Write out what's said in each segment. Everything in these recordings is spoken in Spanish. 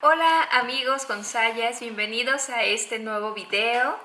Hola amigos consayas, bienvenidos a este nuevo video.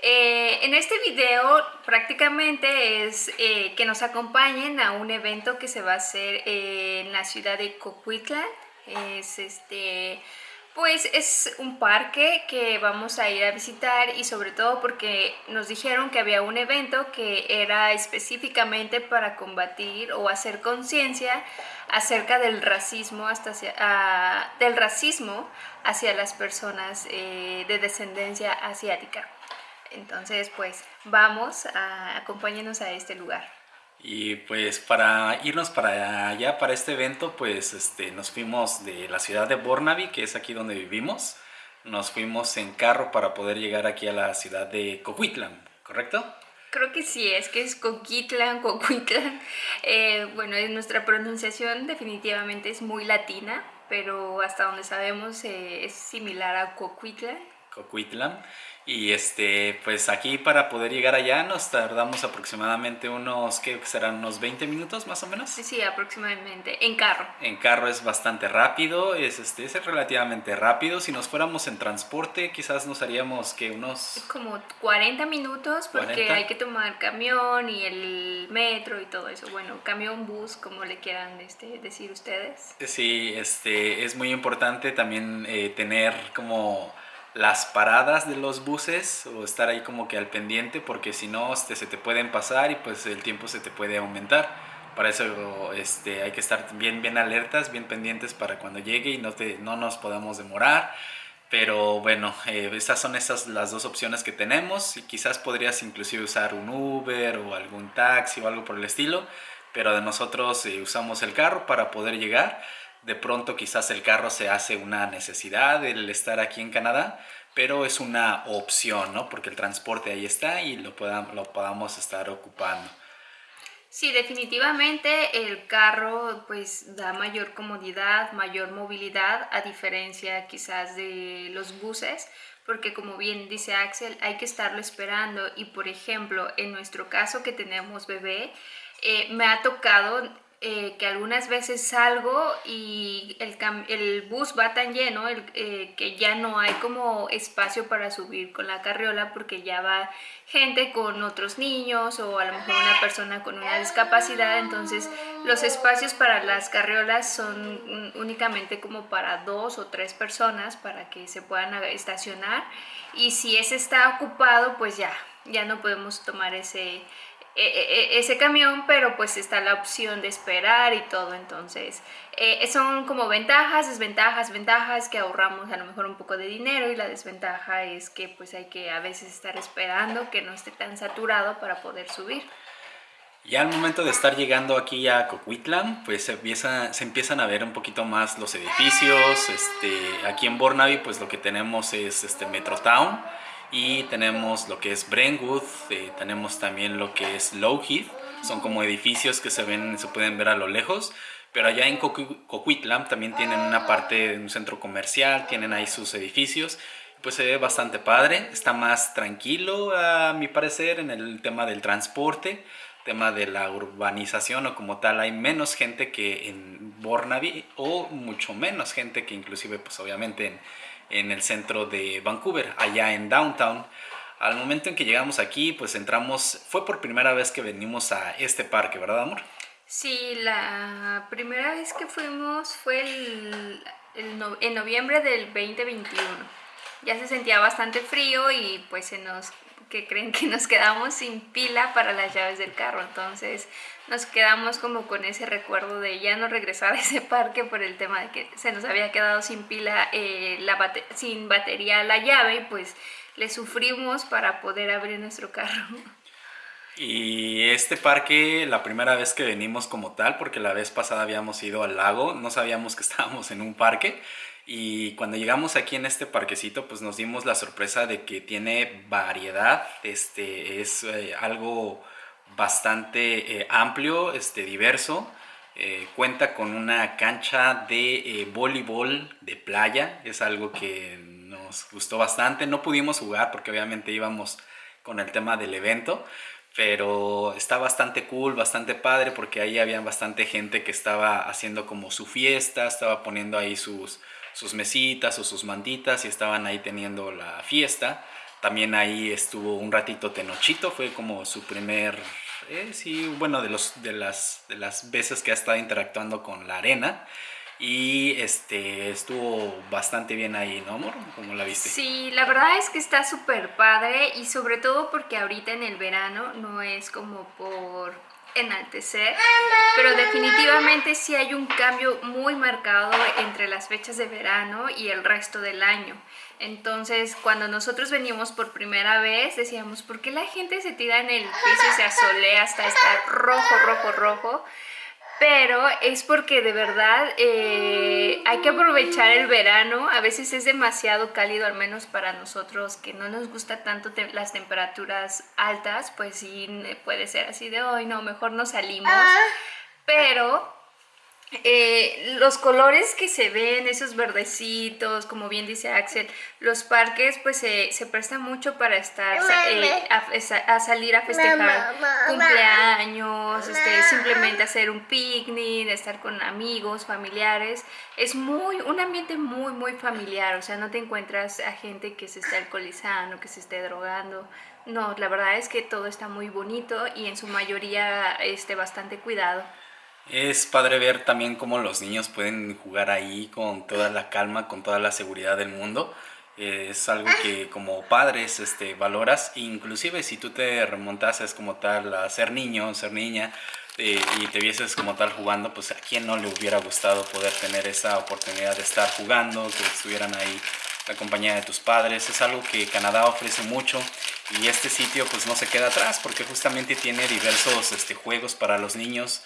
Eh, en este video prácticamente es eh, que nos acompañen a un evento que se va a hacer en la ciudad de Coquitlam. Es este pues es un parque que vamos a ir a visitar y sobre todo porque nos dijeron que había un evento que era específicamente para combatir o hacer conciencia acerca del racismo, hasta hacia, del racismo hacia las personas eh, de descendencia asiática. Entonces, pues vamos, a, acompáñenos a este lugar. Y pues para irnos para allá, para este evento, pues este, nos fuimos de la ciudad de Burnaby, que es aquí donde vivimos. Nos fuimos en carro para poder llegar aquí a la ciudad de Coquitlam, ¿correcto? Creo que sí, es que es Coquitlam, Coquitlam. Eh, bueno, nuestra pronunciación definitivamente es muy latina, pero hasta donde sabemos eh, es similar a Coquitlam. Coquitlam. Y este, pues aquí para poder llegar allá nos tardamos aproximadamente unos, ¿qué serán? ¿Unos 20 minutos más o menos? Sí, sí, aproximadamente, en carro. En carro es bastante rápido, es, este, es relativamente rápido. Si nos fuéramos en transporte, quizás nos haríamos que unos... Como 40 minutos porque hay que tomar camión y el metro y todo eso. Bueno, camión, bus, como le quieran este, decir ustedes. Sí, este, es muy importante también eh, tener como las paradas de los buses o estar ahí como que al pendiente porque si no este, se te pueden pasar y pues el tiempo se te puede aumentar. Para eso este, hay que estar bien, bien alertas, bien pendientes para cuando llegue y no, te, no nos podamos demorar. Pero bueno, eh, estas son esas las dos opciones que tenemos y quizás podrías inclusive usar un Uber o algún taxi o algo por el estilo. Pero de nosotros eh, usamos el carro para poder llegar de pronto quizás el carro se hace una necesidad el estar aquí en Canadá, pero es una opción, ¿no? Porque el transporte ahí está y lo, podamos, estar ocupando. Sí, definitivamente el carro pues da mayor comodidad, mayor movilidad a diferencia quizás de los buses porque como bien dice Axel hay que estarlo esperando y por ejemplo en nuestro caso que tenemos bebé eh, me ha tocado eh, que algunas veces salgo y el, el bus va tan lleno eh, que ya no hay como espacio para subir con la carriola porque ya va gente con otros niños o a lo mejor una persona con una discapacidad, entonces los espacios para las carriolas son únicamente como para dos o tres personas para que se puedan estacionar. Y si ese está ocupado pues ya, ya no podemos tomar ese ese camión, pero pues está la opción de esperar y todo, entonces eh, son como ventajas, desventajas, ventajas que ahorramos a lo mejor un poco de dinero y la desventaja es que pues hay que a veces estar esperando que no esté tan saturado para poder subir. Ya al momento de estar llegando aquí a Coquitlam, pues se, empieza, se empiezan a ver un poquito más los edificios, este, aquí en Burnaby pues lo que tenemos es este Metrotown, y tenemos lo que es Brentwood, eh, tenemos también lo que es Lowheath, son como edificios que se ven, se pueden ver a lo lejos, pero allá en Coquitlam también tienen una parte un centro comercial, tienen ahí sus edificios, pues se ve bastante padre, está más tranquilo a mi parecer en el tema del transporte, tema de la urbanización o como tal, hay menos gente que en Burnaby o mucho menos gente que inclusive pues obviamente en en el centro de Vancouver, allá en Downtown. Al momento en que llegamos aquí, pues entramos, fue por primera vez que venimos a este parque, ¿verdad, amor? Sí, la primera vez que fuimos fue el, en noviembre del 2021. Ya se sentía bastante frío y pues se nos que creen que nos quedamos sin pila para las llaves del carro. Entonces nos quedamos como con ese recuerdo de ya no regresar a ese parque por el tema de que se nos había quedado sin pila, eh, sin batería la llave y pues le sufrimos para poder abrir nuestro carro. Y este parque, la primera vez que venimos como tal, porque la vez pasada habíamos ido al lago, no sabíamos que estábamos en un parque, y cuando llegamos aquí en este parquecito, pues nos dimos la sorpresa de que tiene variedad, este, es eh, algo bastante eh, amplio, este, diverso. Eh, cuenta con una cancha de voleibol de playa, es algo que nos gustó bastante. No pudimos jugar porque obviamente íbamos con el tema del evento, pero está bastante cool, bastante padre porque ahí había bastante gente que estaba haciendo como su fiesta, estaba poniendo ahí sus, sus mesitas o sus mantitas y estaban ahí teniendo la fiesta. También ahí estuvo un ratito Tenochito, fue como su primer, eh, sí, bueno, de, los, de, las, de las veces que ha estado interactuando con la arena. Y este estuvo bastante bien ahí, ¿no, amor? ¿Cómo la viste? Sí, la verdad es que está súper padre y sobre todo porque ahorita en el verano no es como por enaltecer, pero definitivamente sí hay un cambio muy marcado entre las fechas de verano y el resto del año. Entonces, cuando nosotros venimos por primera vez, decíamos, ¿por qué la gente se tira en el piso y se asolea hasta estar rojo, rojo, rojo? Pero es porque de verdad eh, hay que aprovechar el verano, a veces es demasiado cálido, al menos para nosotros que no nos gusta tanto las temperaturas altas, pues sí puede ser así de hoy, no, mejor no salimos, ah. pero eh, los colores que se ven, esos verdecitos, como bien dice Axel, los parques pues se prestan mucho para estar, eh, a, salir a festejar cumpleaños, este, simplemente hacer un picnic, estar con amigos, familiares. Es muy, un ambiente muy, muy familiar, o sea, no te encuentras a gente que se esté alcoholizando, que se esté drogando. No, la verdad es que todo está muy bonito y en su mayoría este, bastante cuidado. Es padre ver también cómo los niños pueden jugar ahí con toda la calma, con toda la seguridad del mundo. Es algo que como padres este, valoras, inclusive si tú te remontases como tal a ser niño, ser niña, eh, y te vieses como tal jugando, pues a quién no le hubiera gustado poder tener esa oportunidad de estar jugando, que estuvieran ahí la compañía de tus padres. Es algo que Canadá ofrece mucho y este sitio pues no se queda atrás porque justamente tiene diversos este, juegos para los niños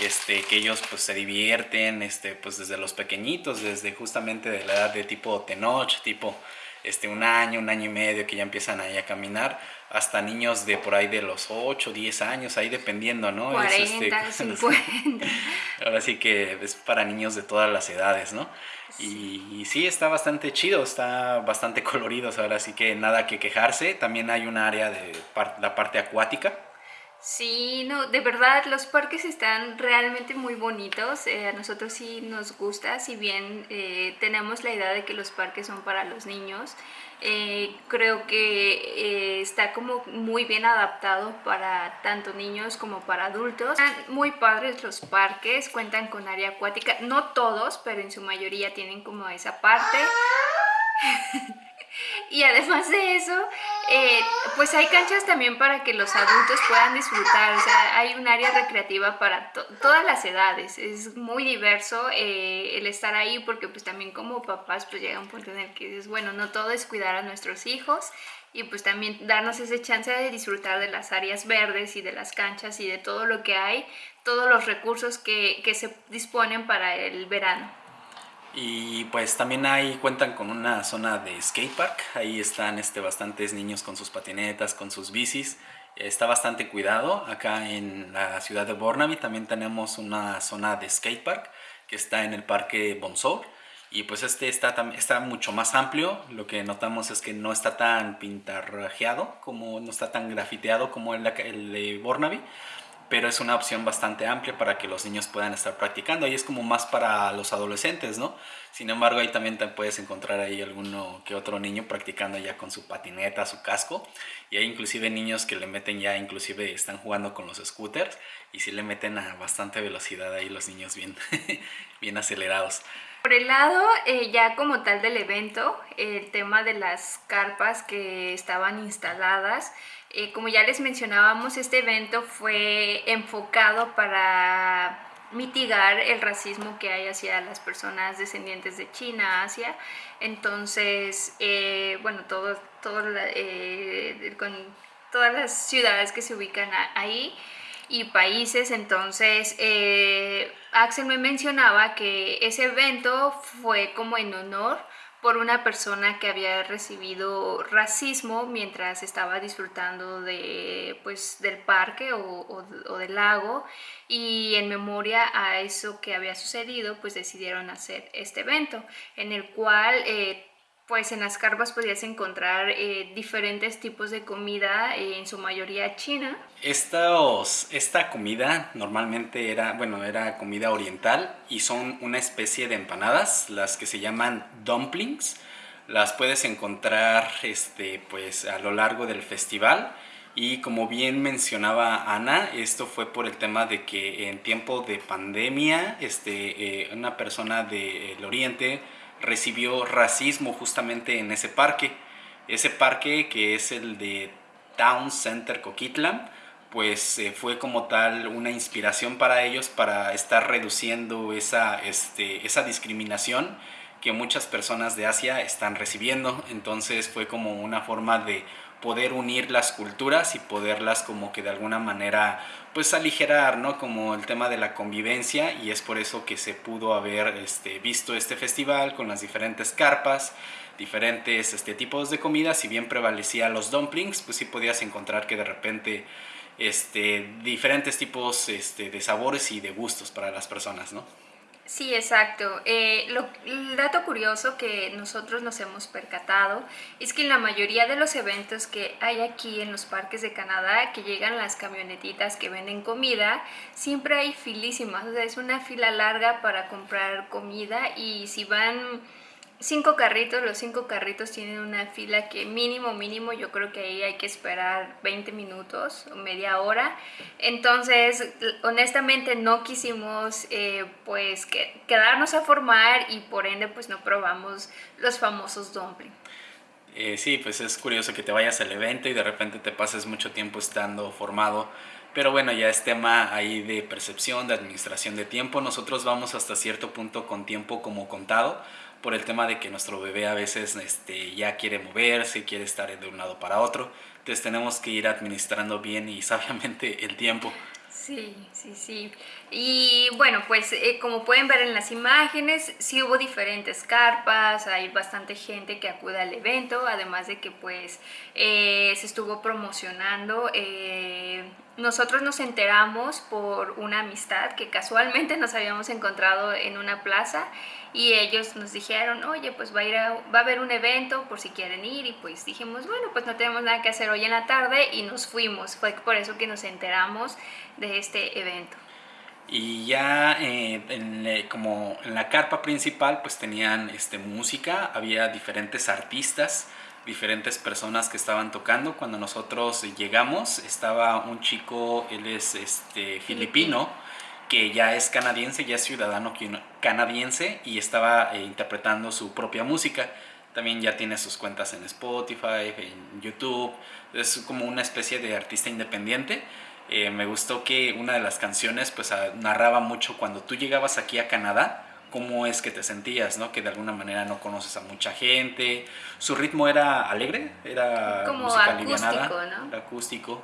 este, que ellos pues se divierten este, pues desde los pequeñitos, desde justamente de la edad de tipo Tenoch, tipo este, un año, un año y medio que ya empiezan ahí a caminar, hasta niños de por ahí de los 8, 10 años, ahí dependiendo, ¿no? 40, es, 50. Ahora sí que es para niños de todas las edades, ¿no? Y, sí, está bastante chido, está bastante colorido, ahora sí que nada que quejarse. También hay un área de la parte acuática. Sí, no, de verdad los parques están realmente muy bonitos, eh, a nosotros sí nos gusta, si bien eh, tenemos la idea de que los parques son para los niños, eh, creo que eh, está como muy bien adaptado para tanto niños como para adultos. Están muy padres los parques, cuentan con área acuática, no todos, pero en su mayoría tienen como esa parte. y además de eso, eh, pues hay canchas también para que los adultos puedan disfrutar, o sea, hay un área recreativa para todas las edades, es muy diverso eh, el estar ahí porque pues también como papás pues llega un punto en el que dices, bueno, no todo es cuidar a nuestros hijos y pues también darnos esa chance de disfrutar de las áreas verdes y de las canchas y de todo lo que hay, todos los recursos que, que se disponen para el verano. Y pues también ahí cuentan con una zona de skatepark. Ahí están este, bastantes niños con sus patinetas, con sus bicis. Está bastante cuidado. Acá en la ciudad de Burnaby también tenemos una zona de skatepark que está en el parque Bonsor. Y pues este está, está mucho más amplio. Lo que notamos es que no está tan pintarrajeado, como no está tan grafiteado como el, el de Burnaby pero es una opción bastante amplia para que los niños puedan estar practicando y es como más para los adolescentes, ¿no? Sin embargo, ahí también te puedes encontrar ahí alguno que otro niño practicando ya con su patineta, su casco y hay inclusive niños que le meten ya, inclusive están jugando con los scooters y sí le meten a bastante velocidad ahí los niños bien, bien acelerados. Por el lado eh, ya como tal del evento, el tema de las carpas que estaban instaladas, eh, como ya les mencionábamos, este evento fue enfocado para mitigar el racismo que hay hacia las personas descendientes de China, Asia. Entonces, eh, bueno, todo, todo con todas las ciudades que se ubican ahí y países. Entonces, Axel me mencionaba que ese evento fue como en honor por una persona que había recibido racismo mientras estaba disfrutando de, pues, del parque o, del lago y en memoria a eso que había sucedido pues decidieron hacer este evento en el cual eh, pues en las carpas podías encontrar eh, diferentes tipos de comida, eh, en su mayoría china. Estos, esta comida normalmente era, bueno, era comida oriental y son una especie de empanadas, las que se llaman dumplings. Las puedes encontrar este, pues, a lo largo del festival. Y como bien mencionaba Ana, esto fue por el tema de que en tiempo de pandemia, este, eh, una persona del Oriente recibió racismo justamente en ese parque. Ese parque que es el de Town Center Coquitlam, pues eh, fue como tal una inspiración para ellos para estar reduciendo esa, este, esa discriminación que muchas personas de Asia están recibiendo. Entonces fue como una forma de poder unir las culturas y poderlas como que de alguna manera pues aligerar, ¿no? Como el tema de la convivencia y es por eso que se pudo haber este, visto este festival con las diferentes carpas, diferentes este, tipos de comida, si bien prevalecía los dumplings, pues sí podías encontrar que de repente este, diferentes tipos este, de sabores y de gustos para las personas, ¿no? Sí, exacto. Eh, lo, el dato curioso que nosotros nos hemos percatado es que en la mayoría de los eventos que hay aquí en los parques de Canadá, que llegan las camionetitas que venden comida, siempre hay filísimas, o sea, es una fila larga para comprar comida y si van cinco carritos, los cinco carritos tienen una fila que mínimo, mínimo, yo creo que ahí hay que esperar 20 minutos o media hora. Entonces, honestamente no quisimos eh, pues quedarnos a formar y por ende pues no probamos los famosos dumplings. Eh, sí, pues es curioso que te vayas al evento y de repente te pases mucho tiempo estando formado. Pero bueno, ya es tema ahí de percepción, de administración de tiempo. Nosotros vamos hasta cierto punto con tiempo como contado por el tema de que nuestro bebé a veces este, ya quiere moverse, quiere estar de un lado para otro. Entonces tenemos que ir administrando bien y sabiamente el tiempo. Sí, sí, sí. Y bueno, pues eh, como pueden ver en las imágenes, sí hubo diferentes carpas, hay bastante gente que acude al evento, además de que pues eh, se estuvo promocionando. Eh, nosotros nos enteramos por una amistad que casualmente nos habíamos encontrado en una plaza y ellos nos dijeron, oye, pues va a, ir va a haber un evento por si quieren ir y pues dijimos, bueno, pues no tenemos nada que hacer hoy en la tarde y nos fuimos. Fue por eso que nos enteramos de este evento. Y ya eh, en, eh, como en la carpa principal pues tenían este, música, había diferentes artistas, diferentes personas que estaban tocando. Cuando nosotros llegamos estaba un chico, él es este, filipino, que ya es canadiense, ya es ciudadano canadiense y estaba eh, interpretando su propia música. También ya tiene sus cuentas en Spotify, en YouTube, es como una especie de artista independiente eh, me gustó que una de las canciones pues narraba mucho cuando tú llegabas aquí a Canadá, cómo es que te sentías, ¿no? Que de alguna manera no conoces a mucha gente. Su ritmo era alegre, era como acústico, ¿no? Era acústico.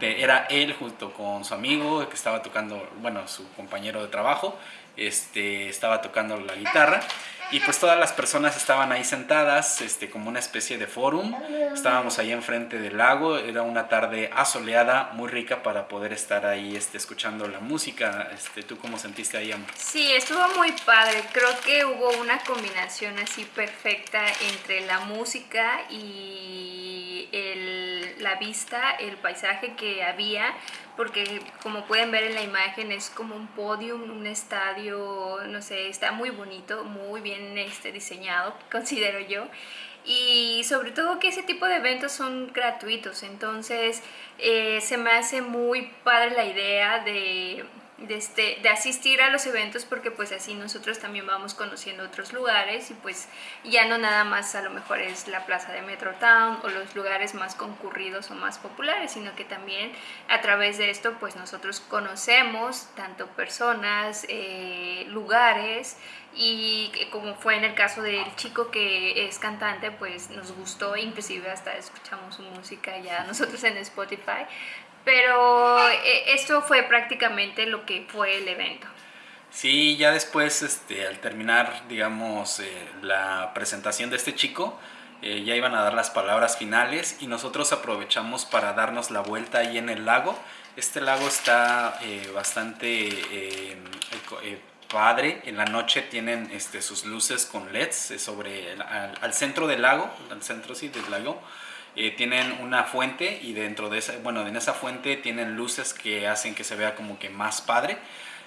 Era él junto con su amigo que estaba tocando, bueno, su compañero de trabajo, este, estaba tocando la guitarra y pues todas las personas estaban ahí sentadas, este, como una especie de fórum. Estábamos ahí enfrente del lago, era una tarde asoleada, muy rica para poder estar ahí este, escuchando la música. Este, ¿Tú cómo sentiste ahí, Amber? Sí, estuvo muy padre. Creo que hubo una combinación así perfecta entre la música y el, la vista, el paisaje que había porque como pueden ver en la imagen es como un podium, un estadio, no sé, está muy bonito, muy bien este, diseñado, considero yo. Y sobre todo que ese tipo de eventos son gratuitos, entonces eh, se me hace muy padre la idea de de, este, de asistir a los eventos porque pues así nosotros también vamos conociendo otros lugares y pues ya no nada más a lo mejor es la plaza de Metrotown o los lugares más concurridos o más populares, sino que también a través de esto pues nosotros conocemos tanto personas, eh, lugares y como fue en el caso del chico que es cantante pues nos gustó inclusive hasta escuchamos su música ya nosotros en Spotify pero eh, esto fue prácticamente lo que fue el evento. Sí, ya después, este, al terminar, digamos, eh, la presentación de este chico, eh, ya iban a dar las palabras finales y nosotros aprovechamos para darnos la vuelta ahí en el lago. Este lago está bastante padre. En la noche tienen este, sus luces con LEDs sobre al, centro del lago, al centro sí, del lago. Eh, tienen una fuente y dentro de esa, bueno, en esa fuente tienen luces que hacen que se vea como que más padre.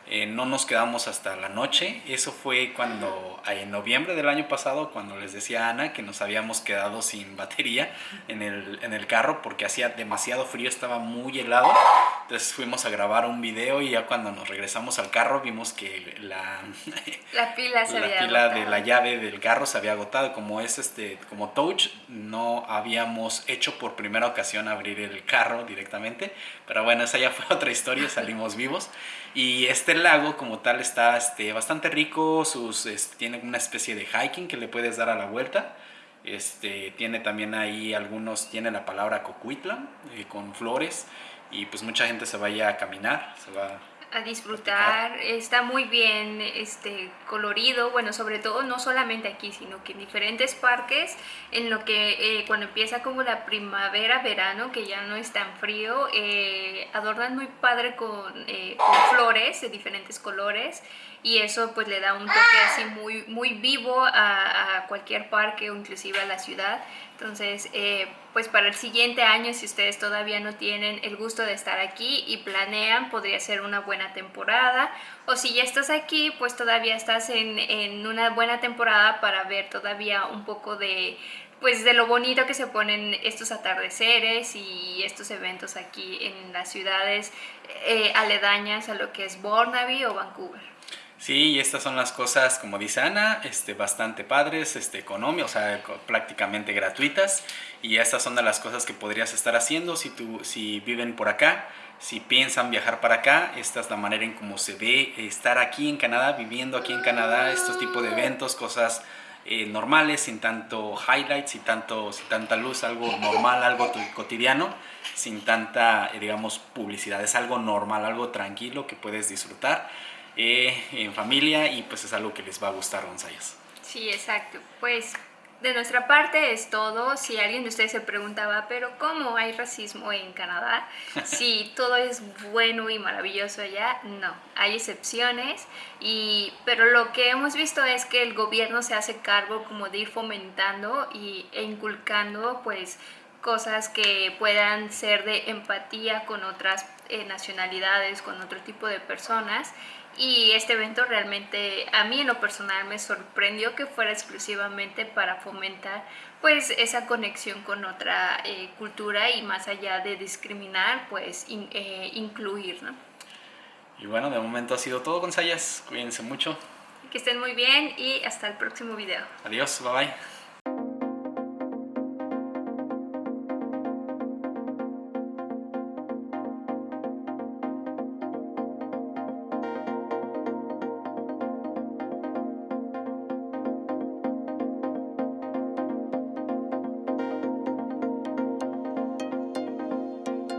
Eh, no nos quedamos hasta la noche. Eso fue cuando, en noviembre del año pasado, cuando les decía a Ana que nos habíamos quedado sin batería en el, en el carro porque hacía demasiado frío, estaba muy helado. Entonces fuimos a grabar un video y ya cuando nos regresamos al carro vimos que la, la pila, se la pila de la llave del carro se había agotado. Como es este, como touch, no habíamos hecho por primera ocasión abrir el carro directamente. Pero bueno, esa ya fue otra historia, salimos vivos. Y este lago como tal está este, bastante rico, sus, tiene una especie de hiking que le puedes dar a la vuelta. Este, tiene también ahí algunos, tiene la palabra cocuitla eh, con flores y pues mucha gente se vaya a caminar, se va a disfrutar, está muy bien este, colorido, bueno, sobre todo no solamente aquí, sino que en diferentes parques, en lo que eh, cuando empieza como la primavera, verano, que ya no es tan frío, eh, adornan muy padre con, eh, con, flores de diferentes colores y eso pues le da un toque así muy, muy vivo a, a cualquier parque o inclusive a la ciudad. Entonces, eh, pues para el siguiente año, si ustedes todavía no tienen el gusto de estar aquí y planean, podría ser una buena temporada. O si ya estás aquí, pues todavía estás en, en una buena temporada para ver todavía un poco de, pues de lo bonito que se ponen estos atardeceres y estos eventos aquí en las ciudades eh, aledañas a lo que es Burnaby o Vancouver. Sí, estas son las cosas, como dice Ana, este, bastante padres, este, económicas, o sea, prácticamente gratuitas. Y estas son de las cosas que podrías estar haciendo si, tú, si viven por acá, si piensan viajar para acá. Esta es la manera en cómo se ve estar aquí en Canadá, viviendo aquí en Canadá, estos tipos de eventos, cosas eh, normales, sin tanto highlights, sin, tanto, sin tanta luz, algo normal, algo cotidiano, sin tanta, eh, digamos, publicidad. Es algo normal, algo tranquilo que puedes disfrutar. Eh, en familia y pues es algo que les va a gustar González. Sí, exacto. Pues de nuestra parte es todo. Si alguien de ustedes se preguntaba, pero ¿cómo hay racismo en Canadá? Si todo es bueno y maravilloso allá, no. Hay excepciones, y, pero lo que hemos visto es que el gobierno se hace cargo como de ir fomentando y, e inculcando pues cosas que puedan ser de empatía con otras eh, nacionalidades, con otro tipo de personas y este evento realmente a mí en lo personal me sorprendió que fuera exclusivamente para fomentar pues esa conexión con otra eh, cultura y más allá de discriminar pues eh, incluir ¿no? y bueno de momento ha sido todo con Sayas cuídense mucho. Que estén muy bien y hasta el próximo video. Adiós bye bye